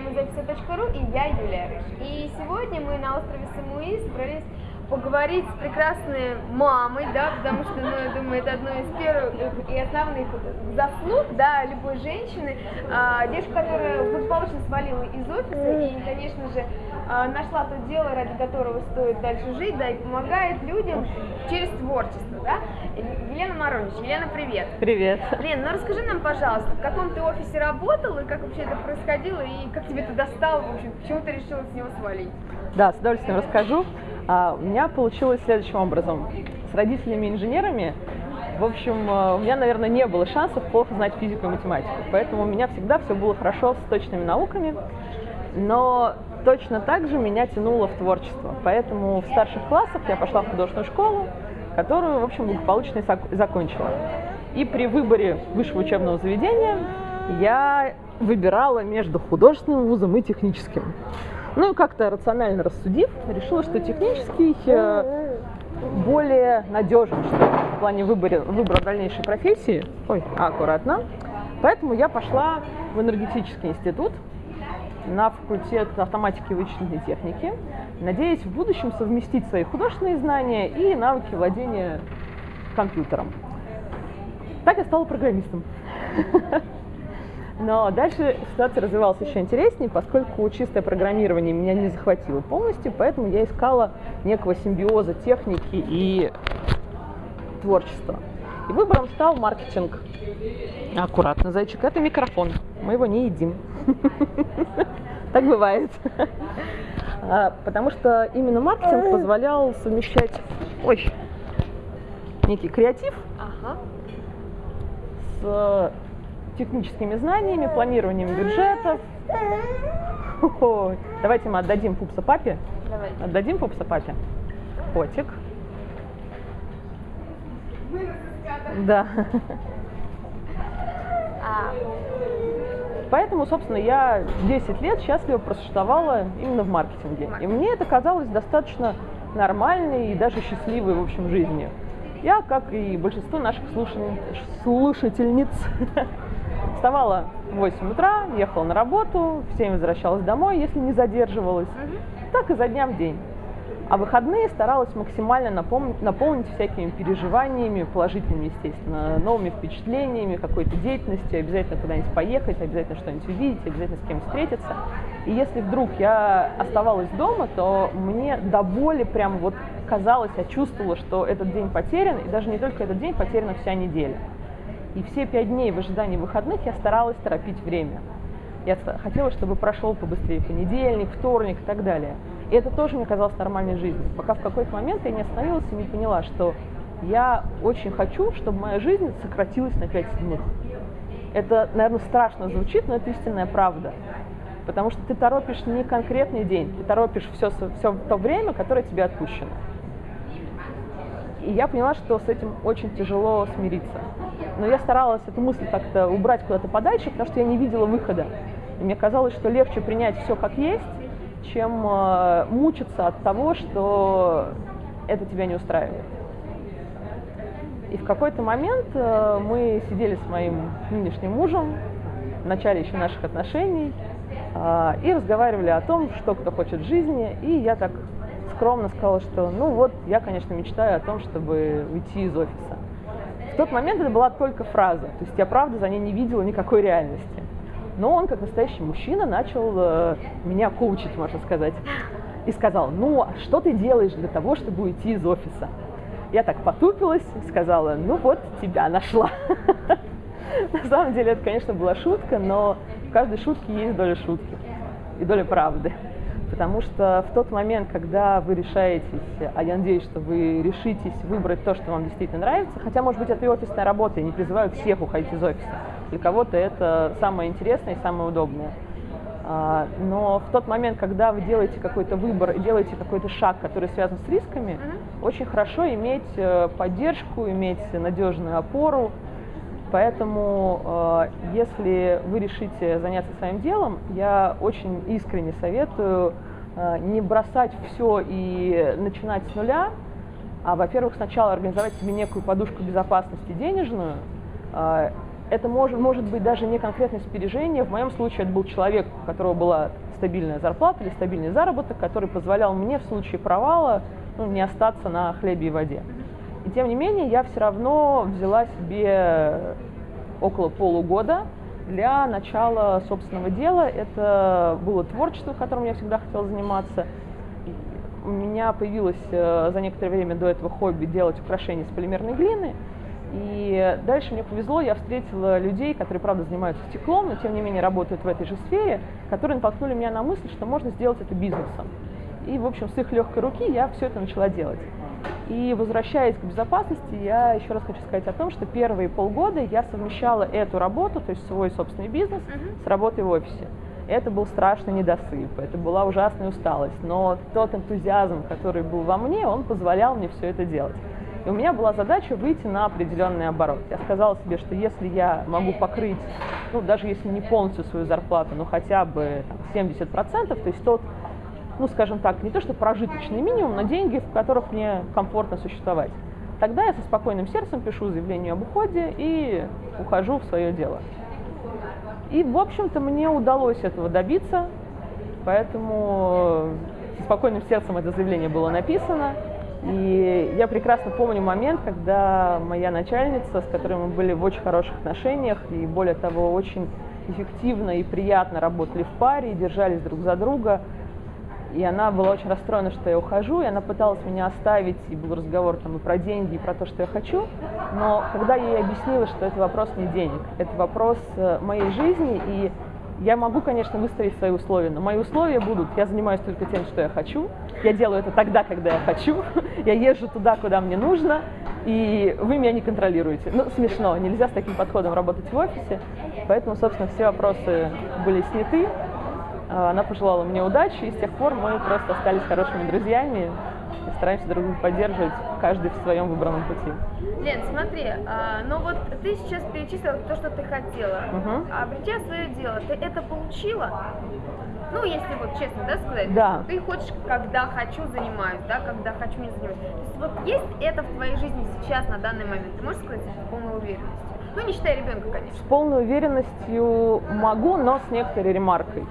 музееписа.ру и я, Юлия. И сегодня мы на острове Самуи собрались поговорить с прекрасной мамой, да, потому что, ну, я думаю, это одно из первых и основных заслуг, да, любой женщины. А, девушка, которая благополучно свалила из офиса и, конечно же, а, нашла то дело, ради которого стоит дальше жить, да, и помогает людям через творчество, да. Елена Маронич, Елена, привет. Привет. Лен, ну расскажи нам, пожалуйста, в каком ты офисе работал и как вообще это происходило, и как тебе это достало, в общем, почему ты решила с него свалить? Да, с удовольствием расскажу. А, у меня получилось следующим образом. С родителями-инженерами, в общем, а, у меня, наверное, не было шансов плохо знать физику и математику. Поэтому у меня всегда все было хорошо с точными науками. Но точно так же меня тянуло в творчество. Поэтому в старших классах я пошла в художественную школу, которую, в общем, благополучно закончила. И при выборе высшего учебного заведения я выбирала между художественным вузом и техническим. Ну и как-то рационально рассудив, решила, что технический э, более надежен что в плане выбора, выбора дальнейшей профессии. Ой, аккуратно. Поэтому я пошла в энергетический институт на факультет автоматики и вычислительной техники, надеясь в будущем совместить свои художественные знания и навыки владения компьютером. Так я стала программистом. Но дальше ситуация развивалась еще интереснее, поскольку чистое программирование меня не захватило полностью, поэтому я искала некого симбиоза техники и творчества. И выбором стал маркетинг. Аккуратно, зайчик, это микрофон. Мы его не едим. Так бывает. А, потому что именно маркетинг позволял совмещать ой, некий креатив с техническими знаниями, планированием бюджетов. Ой. Давайте мы отдадим пупса папе. Давай. Отдадим пупса папе. Котик. Да. А, Поэтому, собственно, я 10 лет счастливо просуществовала именно в маркетинге. И мне это казалось достаточно нормальной и даже счастливой, в общем, жизнью. Я, как и большинство наших слушательниц, вставала в 8 утра, ехала на работу, в 7 возвращалась домой, если не задерживалась. Так изо дня в день. А выходные старалась максимально напомнить, наполнить всякими переживаниями, положительными, естественно, новыми впечатлениями, какой-то деятельностью, обязательно куда-нибудь поехать, обязательно что-нибудь увидеть, обязательно с кем встретиться. И если вдруг я оставалась дома, то мне до боли прям вот казалось, я чувствовала, что этот день потерян, и даже не только этот день, потеряна вся неделя. И все пять дней в ожидании выходных я старалась торопить время. Я хотела, чтобы прошел побыстрее понедельник, вторник и так далее. И это тоже мне казалось нормальной жизнью. Пока в какой-то момент я не остановилась и не поняла, что я очень хочу, чтобы моя жизнь сократилась на 5 минут. Это, наверное, страшно звучит, но это истинная правда. Потому что ты торопишь не конкретный день, ты торопишь все, все то время, которое тебе отпущено. И я поняла, что с этим очень тяжело смириться. Но я старалась эту мысль как-то убрать куда-то подальше, потому что я не видела выхода. Мне казалось, что легче принять все как есть, чем э, мучиться от того, что это тебя не устраивает. И в какой-то момент э, мы сидели с моим нынешним мужем в начале еще наших отношений э, и разговаривали о том, что кто хочет в жизни. И я так скромно сказала, что ну вот, я, конечно, мечтаю о том, чтобы уйти из офиса. В тот момент это была только фраза, то есть я правда за ней не видела никакой реальности. Но он, как настоящий мужчина, начал э, меня коучить, можно сказать. И сказал, ну, а что ты делаешь для того, чтобы уйти из офиса? Я так потупилась сказала, ну вот, тебя нашла. На самом деле это, конечно, была шутка, но в каждой шутке есть доля шутки и доля правды. Потому что в тот момент, когда вы решаетесь, а я надеюсь, что вы решитесь выбрать то, что вам действительно нравится, хотя, может быть, это и офисная работа, я не призываю всех уходить из офиса. Для кого-то это самое интересное и самое удобное. А, но в тот момент, когда вы делаете какой-то выбор и делаете какой-то шаг, который связан с рисками, mm-hmm. очень хорошо иметь э, поддержку, иметь надежную опору. Поэтому, э, если вы решите заняться своим делом, я очень искренне советую э, не бросать все и начинать с нуля, а, во-первых, сначала организовать себе некую подушку безопасности денежную, это может, может быть даже не конкретное сбережение. В моем случае это был человек, у которого была стабильная зарплата или стабильный заработок, который позволял мне в случае провала ну, не остаться на хлебе и воде. И тем не менее, я все равно взяла себе около полугода для начала собственного дела. Это было творчество, которым я всегда хотела заниматься. У меня появилось э, за некоторое время до этого хобби делать украшения из полимерной глины. И дальше мне повезло, я встретила людей, которые, правда, занимаются стеклом, но тем не менее работают в этой же сфере, которые натолкнули меня на мысль, что можно сделать это бизнесом. И, в общем, с их легкой руки я все это начала делать. И возвращаясь к безопасности, я еще раз хочу сказать о том, что первые полгода я совмещала эту работу, то есть свой собственный бизнес, uh-huh. с работой в офисе. Это был страшный недосып, это была ужасная усталость, но тот энтузиазм, который был во мне, он позволял мне все это делать. И у меня была задача выйти на определенный оборот. Я сказала себе, что если я могу покрыть, ну, даже если не полностью свою зарплату, но хотя бы там, 70%, то есть тот ну, скажем так, не то что прожиточный минимум, но деньги, в которых мне комфортно существовать. Тогда я со спокойным сердцем пишу заявление об уходе и ухожу в свое дело. И, в общем-то, мне удалось этого добиться, поэтому со спокойным сердцем это заявление было написано. И я прекрасно помню момент, когда моя начальница, с которой мы были в очень хороших отношениях, и более того, очень эффективно и приятно работали в паре, и держались друг за друга, и она была очень расстроена, что я ухожу, и она пыталась меня оставить, и был разговор там и про деньги, и про то, что я хочу. Но когда я ей объяснила, что это вопрос не денег, это вопрос э, моей жизни, и я могу, конечно, выставить свои условия, но мои условия будут, я занимаюсь только тем, что я хочу, я делаю это тогда, когда я хочу, я езжу туда, куда мне нужно, и вы меня не контролируете. Ну, смешно, нельзя с таким подходом работать в офисе, поэтому, собственно, все вопросы были сняты, а, она пожелала мне удачи, и с тех пор мы просто остались хорошими друзьями и стараемся друг друга поддерживать, каждый в своем выбранном пути. Лен, смотри, а, ну вот ты сейчас перечислила то, что ты хотела. Угу. А обретя свое дело, ты это получила? Ну, если вот честно, да, сказать, да. ты хочешь, когда хочу, занимаюсь, да, когда хочу, не занимаюсь. То есть вот есть это в твоей жизни сейчас, на данный момент, ты можешь сказать с полной уверенностью? Ну, не считая ребенка, конечно. С полной уверенностью могу, но с некоторой ремаркой.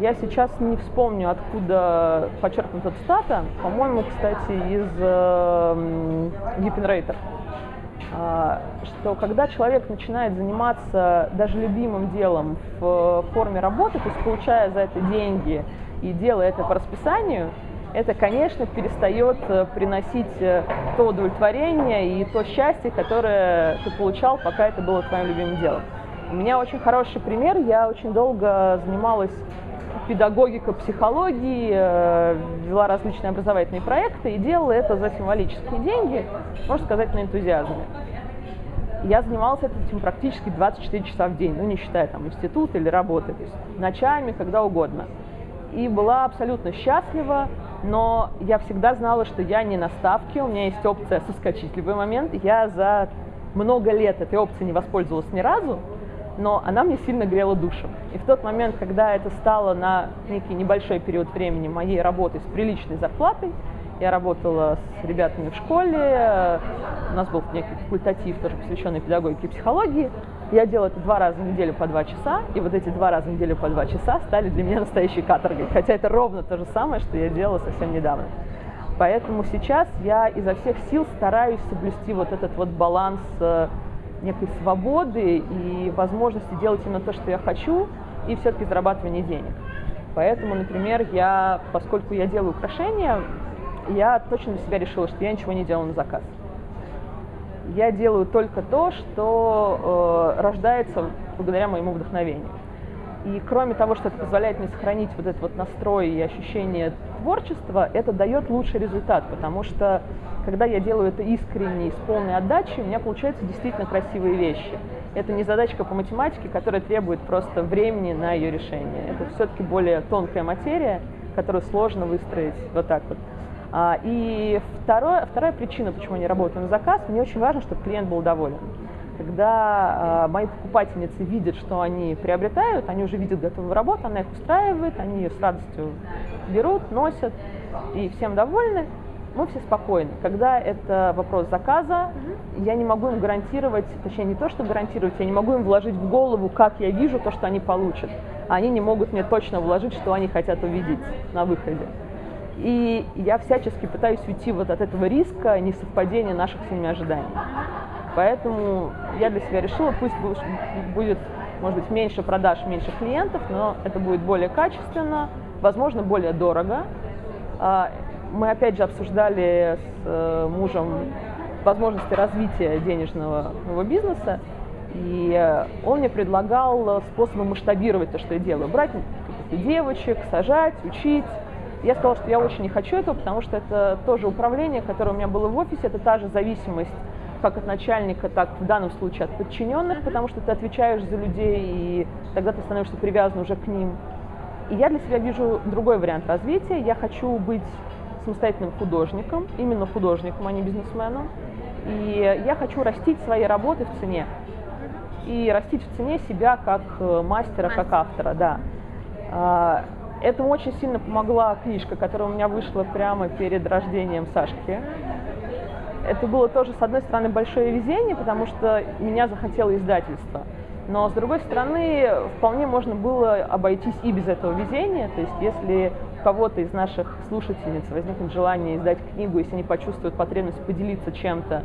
Я сейчас не вспомню, откуда подчеркнута цитата. По-моему, кстати, из э, Гиппенрейтер. Э, что когда человек начинает заниматься даже любимым делом в форме работы, то есть получая за это деньги и делая это по расписанию, это, конечно, перестает э, приносить э, то удовлетворение и то счастье, которое ты получал, пока это было твоим любимым делом. У меня очень хороший пример. Я очень долго занималась педагогика психологии, э, вела различные образовательные проекты и делала это за символические деньги, можно сказать, на энтузиазме. Я занималась этим практически 24 часа в день, ну не считая там институт или работы, то есть ночами, когда угодно. И была абсолютно счастлива, но я всегда знала, что я не на ставке, у меня есть опция соскочить в любой момент. Я за много лет этой опцией не воспользовалась ни разу, но она мне сильно грела душу. И в тот момент, когда это стало на некий небольшой период времени моей работы с приличной зарплатой, я работала с ребятами в школе, у нас был некий факультатив, тоже посвященный педагогике и психологии. Я делала это два раза в неделю по два часа, и вот эти два раза в неделю по два часа стали для меня настоящей каторгой, хотя это ровно то же самое, что я делала совсем недавно. Поэтому сейчас я изо всех сил стараюсь соблюсти вот этот вот баланс э, некой свободы и возможности делать именно то, что я хочу, и все-таки зарабатывание денег. Поэтому, например, я, поскольку я делаю украшения, я точно для себя решила, что я ничего не делаю на заказ. Я делаю только то, что э, рождается благодаря моему вдохновению. И кроме того, что это позволяет мне сохранить вот этот вот настрой и ощущение творчества, это дает лучший результат, потому что когда я делаю это искренне и с полной отдачей, у меня получаются действительно красивые вещи. Это не задачка по математике, которая требует просто времени на ее решение. Это все-таки более тонкая материя, которую сложно выстроить вот так вот. А, и второе, вторая причина, почему я работаю на заказ, мне очень важно, чтобы клиент был доволен. Когда э, мои покупательницы видят, что они приобретают, они уже видят готовую работу, она их устраивает, они ее с радостью берут, носят и всем довольны, мы все спокойны. Когда это вопрос заказа, я не могу им гарантировать, точнее не то, что гарантировать, я не могу им вложить в голову, как я вижу то, что они получат. Они не могут мне точно вложить, что они хотят увидеть на выходе. И я всячески пытаюсь уйти вот от этого риска несовпадения наших с ними ожиданий. Поэтому я для себя решила, пусть будет, может быть, меньше продаж, меньше клиентов, но это будет более качественно, возможно, более дорого. А, мы опять же обсуждали с э, мужем возможности развития денежного бизнеса, и он мне предлагал способы масштабировать то, что я делаю. Брать девочек, сажать, учить. Я сказала, что я очень не хочу этого, потому что это тоже управление, которое у меня было в офисе, это та же зависимость как от начальника, так в данном случае от подчиненных, потому что ты отвечаешь за людей, и тогда ты становишься привязан уже к ним. И я для себя вижу другой вариант развития. Я хочу быть самостоятельным художником, именно художником, а не бизнесменом. И я хочу растить свои работы в цене. И растить в цене себя как э, мастера, как автора, да. А, этому очень сильно помогла книжка, которая у меня вышла прямо перед рождением Сашки. Это было тоже, с одной стороны, большое везение, потому что меня захотело издательство. Но, с другой стороны, вполне можно было обойтись и без этого везения. То есть, если у кого-то из наших слушательниц возникнет желание издать книгу, если они почувствуют потребность поделиться чем-то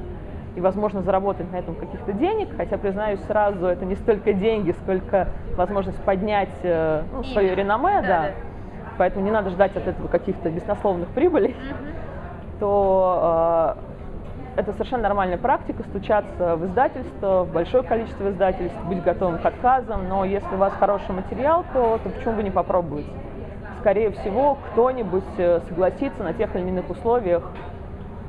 и, возможно, заработать на этом каких-то денег, хотя, признаюсь сразу, это не столько деньги, сколько возможность поднять э, ну, свое реноме, да, да. да. Поэтому не надо ждать от этого каких-то беснословных прибылей, mm-hmm. то э, это совершенно нормальная практика, стучаться в издательство, в большое количество издательств, быть готовым к отказам, но если у вас хороший материал, то, то почему бы не попробовать? Скорее всего, кто-нибудь э, согласится на тех или иных условиях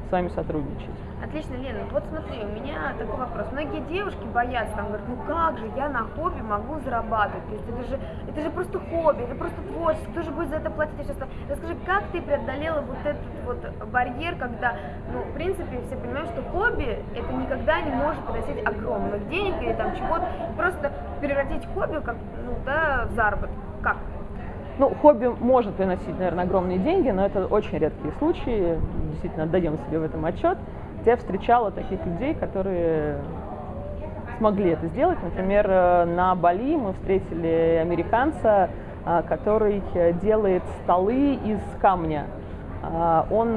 с вами сотрудничать. Отлично, Лена. Вот смотри, у меня такой вопрос. Многие девушки боятся, там говорят, ну как же я на хобби могу зарабатывать? То это же, это же просто хобби, это просто творчество, кто же будет за это платить? сейчас расскажи, как ты преодолела вот этот вот барьер, когда, ну, в принципе, все понимают, что хобби это никогда не может приносить огромных денег или там чего-то, просто превратить хобби как, ну, да, в заработок. Как? Ну, хобби может приносить, наверное, огромные деньги, но это очень редкие случаи, действительно, отдаем себе в этом отчет я встречала таких людей, которые смогли это сделать. Например, э, на Бали мы встретили американца, э, который делает столы из камня. Э, он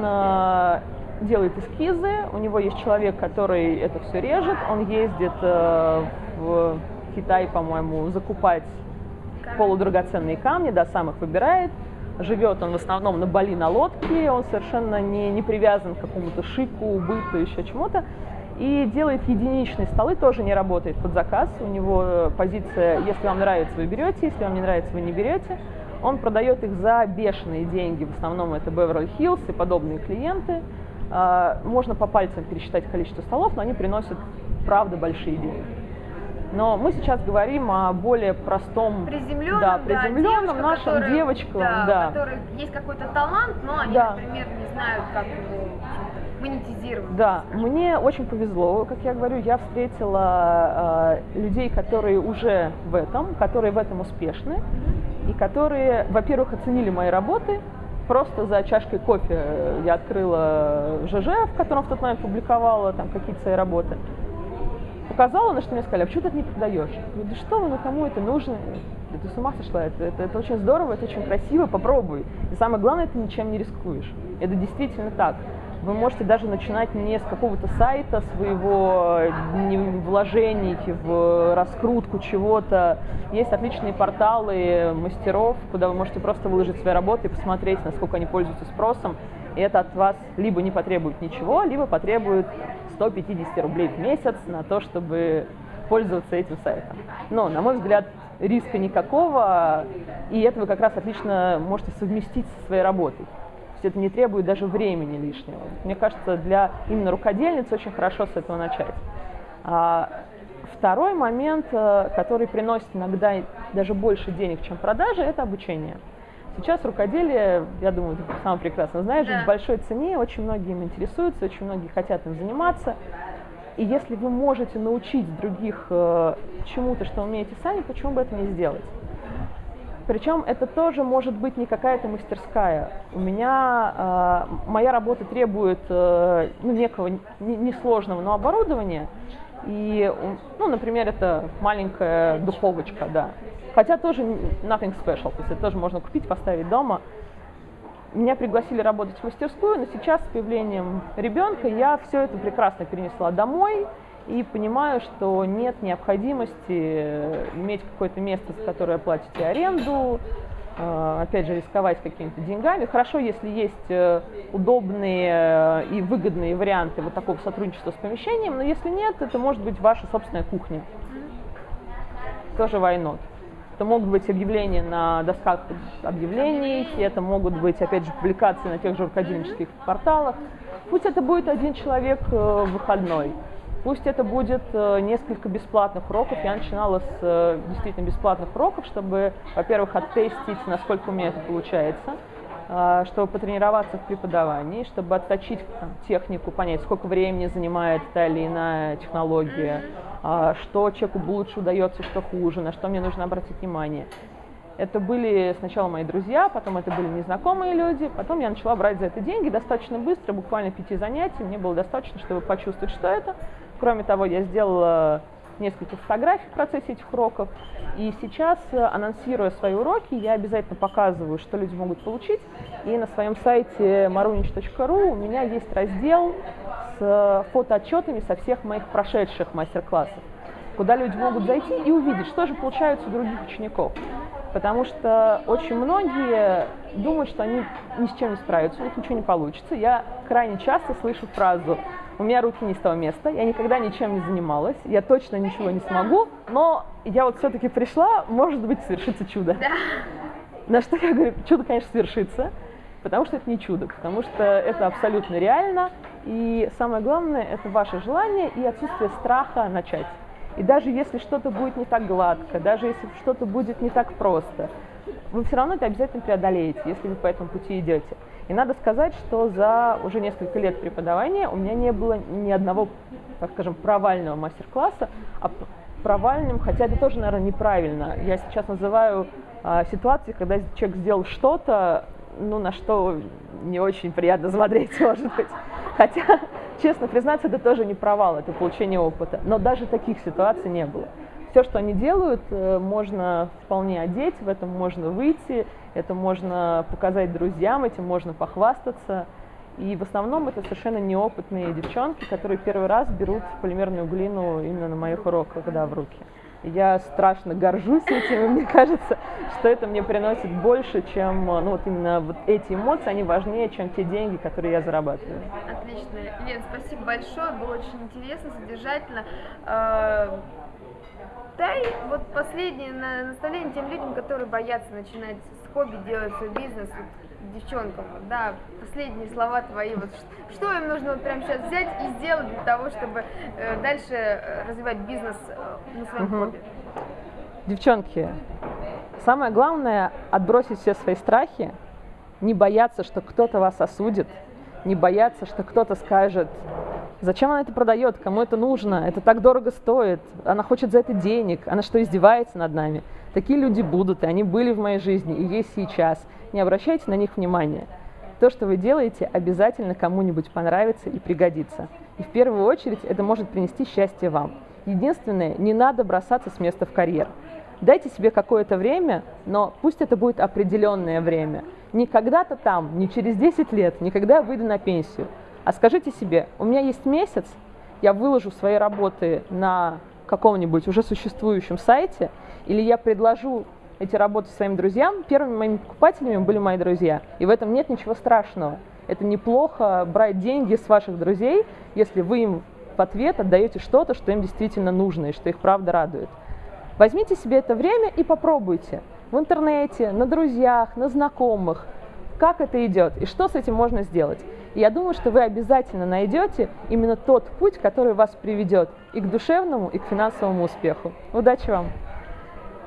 делает эскизы, у него есть человек, который это все режет, он ездит в Китай, по-моему, закупать полудрагоценные камни, да, сам их выбирает, Живет он в основном на Бали на лодке, он совершенно не, не привязан к какому-то шику, быту, еще чему-то. И делает единичные столы, тоже не работает под заказ. У него позиция, если вам нравится, вы берете, если вам не нравится, вы не берете. Он продает их за бешеные деньги, в основном это Hills и подобные клиенты. А, можно по пальцам пересчитать количество столов, но они приносят, правда, большие деньги. Но мы сейчас говорим о более простом, приземленном, да, приземленном да, нашим который, девочкам, да, да. которые есть какой-то талант, но они, да. например, не знают, как его монетизировать. Да, мне очень повезло, как я говорю, я встретила э, людей, которые уже в этом, которые в этом успешны, и которые, во-первых, оценили мои работы, просто за чашкой кофе я открыла ЖЖ, в котором в тот момент публиковала там какие-то свои работы показала, на что мне сказали, а почему ты это не продаешь? Я говорю, да что вы, ну кому это нужно? Да ты с ума сошла, это, это, это очень здорово, это очень красиво, попробуй. И самое главное, ты ничем не рискуешь. Это действительно так. Вы можете даже начинать не с какого-то сайта своего, вложений в раскрутку чего-то. Есть отличные порталы мастеров, куда вы можете просто выложить свои работы и посмотреть, насколько они пользуются спросом. И это от вас либо не потребует ничего, либо потребует 150 рублей в месяц на то, чтобы пользоваться этим сайтом. Но, на мой взгляд, риска никакого, и это вы как раз отлично можете совместить со своей работой. То есть это не требует даже времени лишнего. Мне кажется, для именно рукодельниц очень хорошо с этого начать. А второй момент, э, который приносит иногда даже больше денег, чем продажи, это обучение. Сейчас рукоделие, я думаю, ты сам прекрасно знаешь, да. в большой цене, очень многие им интересуются, очень многие хотят им заниматься. И если вы можете научить других э, чему-то, что умеете сами, почему бы это не сделать? Причем это тоже может быть не какая-то мастерская. У меня э, моя работа требует э, ну, некого несложного, но оборудования. И, ну, например, это маленькая духовочка, да. Хотя тоже nothing special, то есть это тоже можно купить, поставить дома. Меня пригласили работать в мастерскую, но сейчас с появлением ребенка я все это прекрасно перенесла домой и понимаю, что нет необходимости иметь какое-то место, с которое платите аренду, опять же, рисковать какими-то деньгами. Хорошо, если есть э, удобные э, и выгодные варианты вот такого сотрудничества с помещением, но если нет, это может быть ваша собственная кухня. Тоже not. Это могут быть объявления на досках объявлений, это могут быть, опять же, публикации на тех же рукодельнических порталах. Пусть это будет один человек выходной. Пусть это будет э, несколько бесплатных уроков. Я начинала с э, действительно бесплатных уроков, чтобы, во-первых, оттестить, насколько у меня это получается, э, чтобы потренироваться в преподавании, чтобы отточить технику, понять, сколько времени занимает та или иная технология, что человеку лучше удается, что хуже, на что мне нужно обратить внимание. Это были сначала мои друзья, потом это были незнакомые люди, потом я начала брать за это деньги достаточно быстро, буквально пяти занятий, мне было достаточно, чтобы почувствовать, что это. Кроме того, я сделала несколько фотографий в процессе этих уроков, и сейчас, анонсируя свои уроки, я обязательно показываю, что люди могут получить, и на своем сайте marunich.ru у меня есть раздел с фотоотчетами со всех моих прошедших мастер-классов, куда люди могут зайти и увидеть, что же получается у других учеников. Потому что очень многие думают, что они ни с чем не справятся, у них ничего не получится. Я крайне часто слышу фразу «у меня руки не с того места, я никогда ничем не занималась, я точно ничего не смогу, но я вот все-таки пришла, может быть, совершится чудо». Да. На что я говорю, чудо, конечно, свершится, потому что это не чудо, потому что это абсолютно реально, и самое главное – это ваше желание и отсутствие страха начать. И даже если что-то будет не так гладко, даже если что-то будет не так просто, вы все равно это обязательно преодолеете, если вы по этому пути идете. И надо сказать, что за уже несколько лет преподавания у меня не было ни одного, так скажем, провального мастер-класса, а провальным, хотя это тоже, наверное, неправильно. Я сейчас называю а, ситуации, когда человек сделал что-то, ну, на что не очень приятно смотреть, может быть. Хотя честно признаться, это тоже не провал, это получение опыта. Но даже таких ситуаций не было. Все, что они делают, э, можно вполне одеть, в этом можно выйти, это можно показать друзьям, этим можно похвастаться. И в основном это совершенно неопытные девчонки, которые первый раз берут полимерную глину именно на моих уроках, да, в руки. Я страшно горжусь этим, и мне кажется, что это мне приносит больше, чем, ну вот именно вот эти эмоции, они важнее, чем те деньги, которые я зарабатываю. Отлично. Лен, спасибо большое, было очень интересно, содержательно. Дай вот последнее наставление тем людям, которые боятся начинать с хобби, делать свой бизнес, девчонкам, да, последние слова твои, вот что им нужно вот прямо сейчас взять и сделать для того, чтобы э, дальше э, развивать бизнес э, на своем угу. хобби? Девчонки, самое главное отбросить все свои страхи, не бояться, что кто-то вас осудит, не бояться, что кто-то скажет, зачем она это продает, кому это нужно, это так дорого стоит, она хочет за это денег, она что, издевается над нами? Такие люди будут, и они были в моей жизни, и есть сейчас. Не обращайте на них внимания. То, что вы делаете, обязательно кому-нибудь понравится и пригодится. И в первую очередь это может принести счастье вам. Единственное, не надо бросаться с места в карьер. Дайте себе какое-то время, но пусть это будет определенное время. Не когда-то там, не через 10 лет, не когда я выйду на пенсию. А скажите себе, у меня есть месяц, я выложу свои работы на каком-нибудь уже существующем сайте, или я предложу эти работы своим друзьям, первыми моими покупателями были мои друзья. И в этом нет ничего страшного. Это неплохо брать деньги с ваших друзей, если вы им в ответ отдаете что-то, что им действительно нужно и что их правда радует. Возьмите себе это время и попробуйте в интернете, на друзьях, на знакомых, как это идет и что с этим можно сделать. Я думаю, что вы обязательно найдете именно тот путь, который вас приведет и к душевному, и к финансовому успеху. Удачи вам!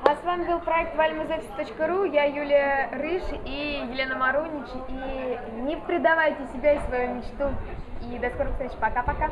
А с вами был проект вальмазепс.ру, я Юлия Рыж и Елена Марунич. И не предавайте себя и свою мечту. И до скорых встреч. Пока-пока.